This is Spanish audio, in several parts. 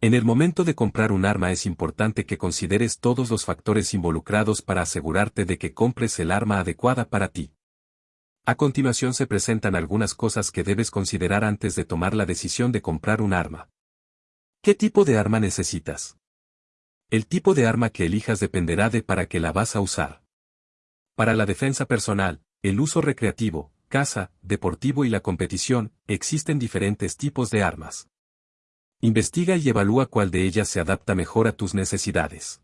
En el momento de comprar un arma es importante que consideres todos los factores involucrados para asegurarte de que compres el arma adecuada para ti. A continuación se presentan algunas cosas que debes considerar antes de tomar la decisión de comprar un arma. ¿Qué tipo de arma necesitas? El tipo de arma que elijas dependerá de para qué la vas a usar. Para la defensa personal, el uso recreativo, caza, deportivo y la competición, existen diferentes tipos de armas. Investiga y evalúa cuál de ellas se adapta mejor a tus necesidades.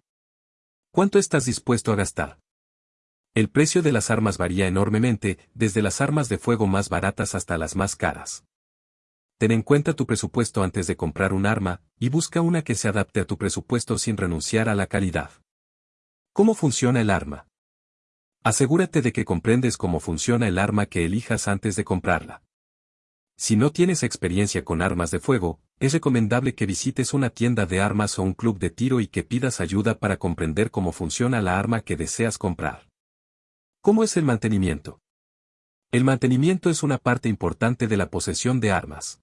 ¿Cuánto estás dispuesto a gastar? El precio de las armas varía enormemente, desde las armas de fuego más baratas hasta las más caras. Ten en cuenta tu presupuesto antes de comprar un arma, y busca una que se adapte a tu presupuesto sin renunciar a la calidad. ¿Cómo funciona el arma? Asegúrate de que comprendes cómo funciona el arma que elijas antes de comprarla. Si no tienes experiencia con armas de fuego, es recomendable que visites una tienda de armas o un club de tiro y que pidas ayuda para comprender cómo funciona la arma que deseas comprar. ¿Cómo es el mantenimiento? El mantenimiento es una parte importante de la posesión de armas.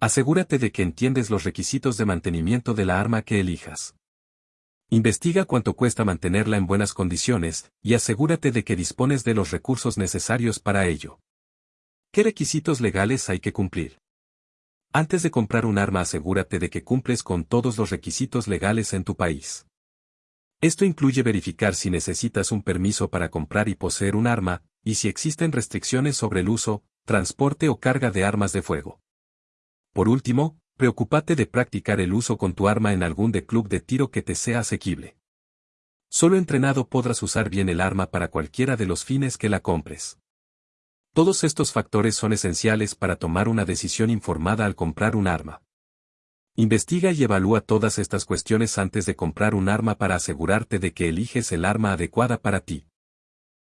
Asegúrate de que entiendes los requisitos de mantenimiento de la arma que elijas. Investiga cuánto cuesta mantenerla en buenas condiciones, y asegúrate de que dispones de los recursos necesarios para ello. ¿Qué requisitos legales hay que cumplir? Antes de comprar un arma asegúrate de que cumples con todos los requisitos legales en tu país. Esto incluye verificar si necesitas un permiso para comprar y poseer un arma, y si existen restricciones sobre el uso, transporte o carga de armas de fuego. Por último, preocúpate de practicar el uso con tu arma en algún club de tiro que te sea asequible. Solo entrenado podrás usar bien el arma para cualquiera de los fines que la compres. Todos estos factores son esenciales para tomar una decisión informada al comprar un arma. Investiga y evalúa todas estas cuestiones antes de comprar un arma para asegurarte de que eliges el arma adecuada para ti.